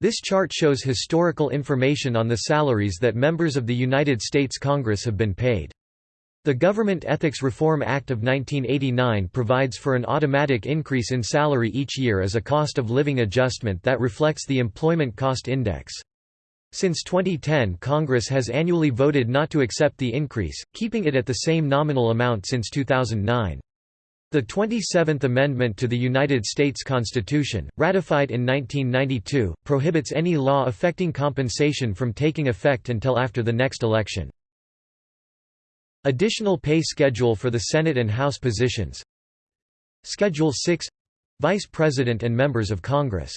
This chart shows historical information on the salaries that members of the United States Congress have been paid. The Government Ethics Reform Act of 1989 provides for an automatic increase in salary each year as a cost of living adjustment that reflects the Employment Cost Index. Since 2010 Congress has annually voted not to accept the increase, keeping it at the same nominal amount since 2009. The 27th Amendment to the United States Constitution, ratified in 1992, prohibits any law affecting compensation from taking effect until after the next election. Additional pay schedule for the Senate and House positions Schedule 6 — Vice President and members of Congress